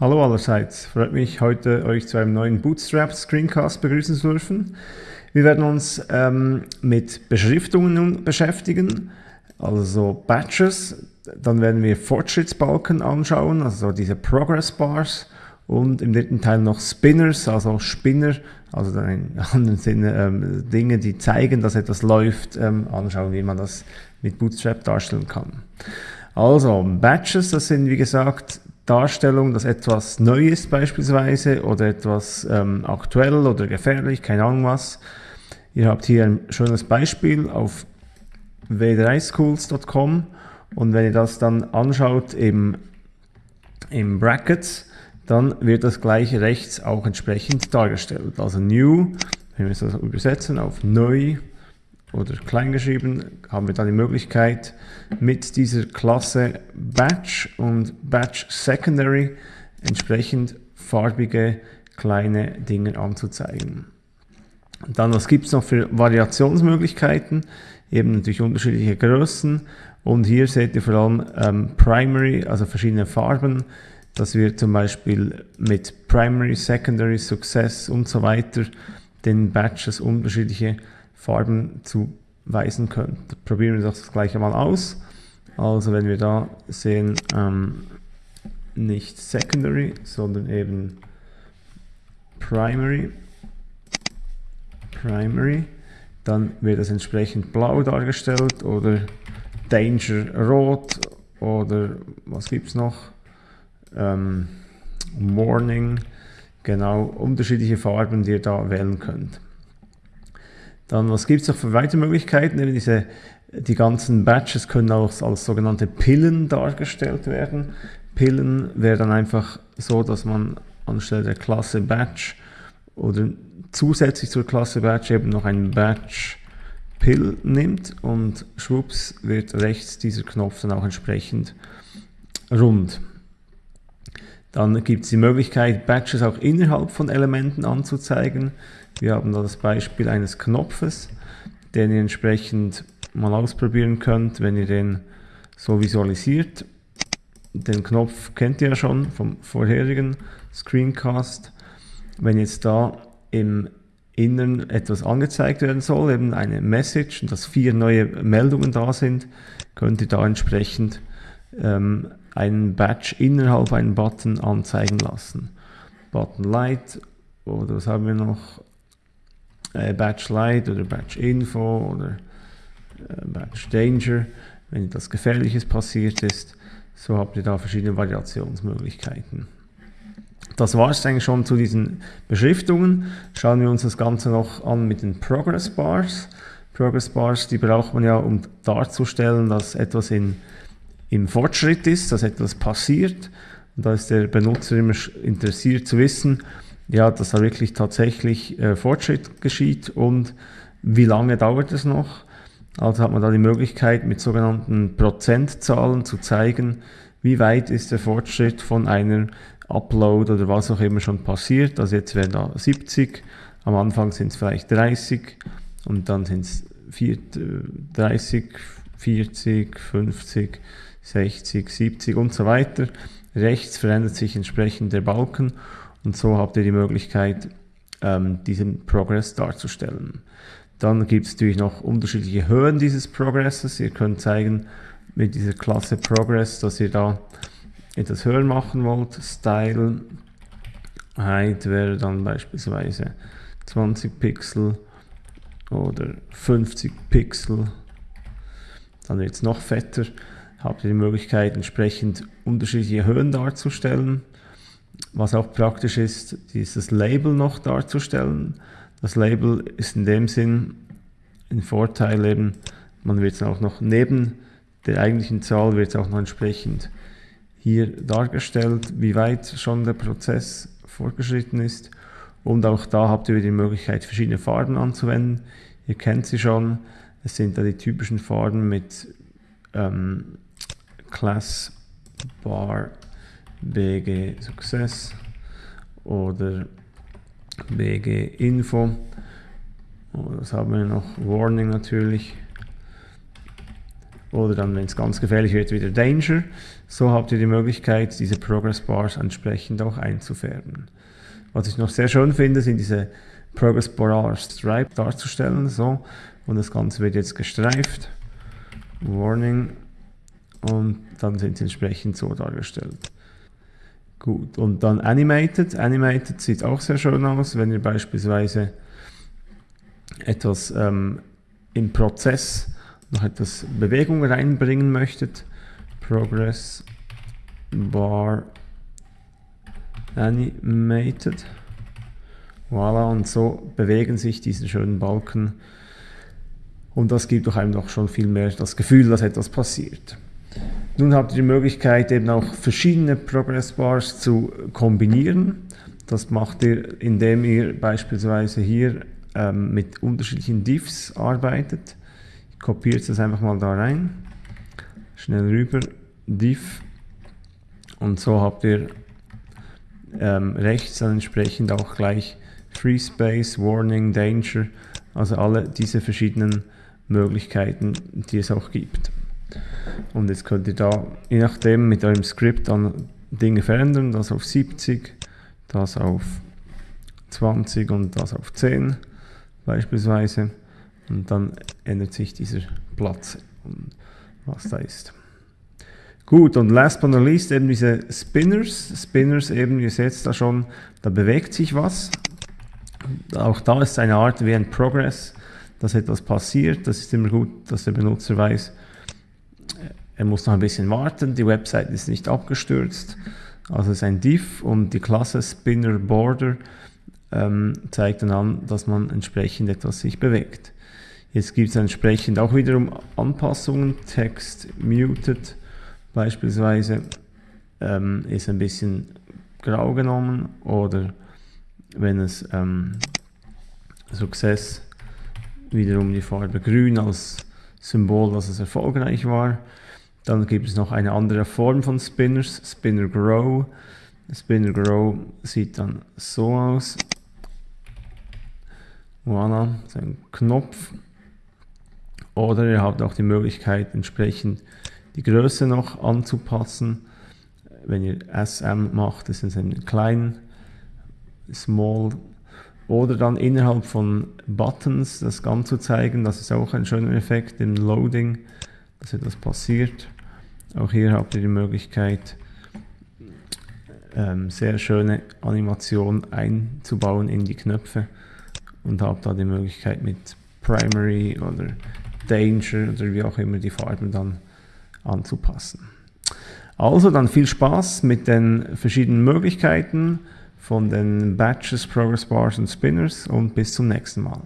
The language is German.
Hallo allerseits, freut mich heute euch zu einem neuen Bootstrap Screencast begrüßen zu dürfen. Wir werden uns ähm, mit Beschriftungen nun beschäftigen, also Batches, dann werden wir Fortschrittsbalken anschauen, also diese Progress Bars und im dritten Teil noch Spinners, also Spinner, also in anderen Sinne ähm, Dinge, die zeigen, dass etwas läuft, ähm, anschauen, wie man das mit Bootstrap darstellen kann. Also Batches, das sind wie gesagt Darstellung, dass etwas neu ist beispielsweise oder etwas ähm, aktuell oder gefährlich, keine Ahnung was. Ihr habt hier ein schönes Beispiel auf w3schools.com und wenn ihr das dann anschaut im, im Brackets, dann wird das gleich rechts auch entsprechend dargestellt. Also new, wenn wir das übersetzen auf neu, oder klein geschrieben, haben wir dann die Möglichkeit mit dieser Klasse Batch und Batch Secondary entsprechend farbige kleine Dinge anzuzeigen. Dann, was gibt es noch für Variationsmöglichkeiten? Eben natürlich unterschiedliche Größen. Und hier seht ihr vor allem ähm, Primary, also verschiedene Farben, dass wir zum Beispiel mit Primary, Secondary, Success und so weiter den Batches unterschiedliche Farben zuweisen könnt. Probieren wir das gleich einmal aus. Also wenn wir da sehen, ähm, nicht Secondary, sondern eben Primary, Primary, dann wird das entsprechend blau dargestellt oder Danger rot oder was gibt es noch? Ähm, Morning, genau, unterschiedliche Farben, die ihr da wählen könnt. Dann, was gibt es noch für weitere Möglichkeiten? Eben diese, die ganzen Batches können auch als sogenannte Pillen dargestellt werden. Pillen wäre dann einfach so, dass man anstelle der Klasse Batch oder zusätzlich zur Klasse Batch eben noch einen Batch Pill nimmt und schwupps wird rechts dieser Knopf dann auch entsprechend rund. Dann gibt es die Möglichkeit, Batches auch innerhalb von Elementen anzuzeigen. Wir haben da das Beispiel eines Knopfes, den ihr entsprechend mal ausprobieren könnt, wenn ihr den so visualisiert. Den Knopf kennt ihr ja schon vom vorherigen Screencast. Wenn jetzt da im Innern etwas angezeigt werden soll, eben eine Message, und dass vier neue Meldungen da sind, könnt ihr da entsprechend ähm, einen Badge innerhalb einen Button anzeigen lassen. Button Light oder was haben wir noch? Äh, Badge Light oder Badge Info oder äh, Badge Danger, wenn etwas Gefährliches passiert ist. So habt ihr da verschiedene Variationsmöglichkeiten. Das war es eigentlich schon zu diesen Beschriftungen. Schauen wir uns das Ganze noch an mit den Progress Bars. Progress Bars, die braucht man ja, um darzustellen, dass etwas in, im Fortschritt ist, dass etwas passiert. Und da ist der Benutzer immer interessiert zu wissen, ja, dass da wirklich tatsächlich äh, Fortschritt geschieht und wie lange dauert es noch. Also hat man da die Möglichkeit, mit sogenannten Prozentzahlen zu zeigen, wie weit ist der Fortschritt von einer Upload oder was auch immer schon passiert. Also jetzt wären da 70, am Anfang sind es vielleicht 30 und dann sind es 30, 40, 50, 60, 70 und so weiter. Rechts verändert sich entsprechend der Balken und so habt ihr die Möglichkeit, ähm, diesen Progress darzustellen. Dann gibt es natürlich noch unterschiedliche Höhen dieses Progresses. Ihr könnt zeigen mit dieser Klasse Progress, dass ihr da etwas höher machen wollt. Style Height wäre dann beispielsweise 20 Pixel oder 50 Pixel. Dann wird es noch fetter. Habt ihr die Möglichkeit, entsprechend unterschiedliche Höhen darzustellen. Was auch praktisch ist, dieses Label noch darzustellen. Das Label ist in dem Sinn ein Vorteil eben, man wird es auch noch neben der eigentlichen Zahl wird es auch noch entsprechend hier dargestellt, wie weit schon der Prozess fortgeschritten ist. Und auch da habt ihr die Möglichkeit, verschiedene Farben anzuwenden. Ihr kennt sie schon. Es sind da die typischen Farben mit ähm, Class Bar BG Success oder BG Info. Oh, das haben wir noch? Warning natürlich. oder dann, wenn es ganz gefährlich wird, wieder Danger. So habt ihr die Möglichkeit, diese Progress Bars entsprechend auch einzufärben. Was ich noch sehr schön finde, sind diese Progress Bar Stripe darzustellen. So. Und das Ganze wird jetzt gestreift. Warning. Und dann sind sie entsprechend so dargestellt. Gut, und dann Animated. Animated sieht auch sehr schön aus, wenn ihr beispielsweise etwas ähm, im Prozess noch etwas Bewegung reinbringen möchtet. Progress Bar Animated. Voilà, und so bewegen sich diese schönen Balken. Und das gibt doch einem doch schon viel mehr das Gefühl, dass etwas passiert. Nun habt ihr die Möglichkeit, eben auch verschiedene Progress Bars zu kombinieren. Das macht ihr, indem ihr beispielsweise hier ähm, mit unterschiedlichen Diffs arbeitet. Ich kopiere das einfach mal da rein. Schnell rüber, Diff. Und so habt ihr ähm, rechts dann entsprechend auch gleich Free Space, Warning, Danger, also alle diese verschiedenen Möglichkeiten, die es auch gibt. Und jetzt könnt ihr da, je nachdem, mit eurem Skript dann Dinge verändern, das auf 70, das auf 20 und das auf 10 beispielsweise. Und dann ändert sich dieser Platz, was da ist. Gut, und last but not least eben diese Spinners. Spinners eben, ihr seht da schon, da bewegt sich was. Auch da ist eine Art wie ein Progress, dass etwas passiert. Das ist immer gut, dass der Benutzer weiß, er muss noch ein bisschen warten, die Website ist nicht abgestürzt. Also ist ein Div und die Klasse Spinner Border ähm, zeigt dann an, dass man entsprechend etwas sich bewegt. Jetzt gibt es entsprechend auch wiederum Anpassungen. Text muted beispielsweise ähm, ist ein bisschen grau genommen oder wenn es ähm, Success wiederum die Farbe grün als Symbol, dass es erfolgreich war. Dann gibt es noch eine andere Form von Spinners, Spinner Grow. Spinner Grow sieht dann so aus. Voilà, so ein Knopf. Oder ihr habt auch die Möglichkeit, entsprechend die Größe noch anzupassen. Wenn ihr SM macht, ist es ein klein, small. Oder dann innerhalb von Buttons das Ganze zeigen, das ist auch ein schöner Effekt im Loading, dass etwas passiert. Auch hier habt ihr die Möglichkeit, ähm, sehr schöne Animationen einzubauen in die Knöpfe und habt da die Möglichkeit mit Primary oder Danger oder wie auch immer die Farben dann anzupassen. Also dann viel Spaß mit den verschiedenen Möglichkeiten von den Batches, Progress Bars und Spinners und bis zum nächsten Mal.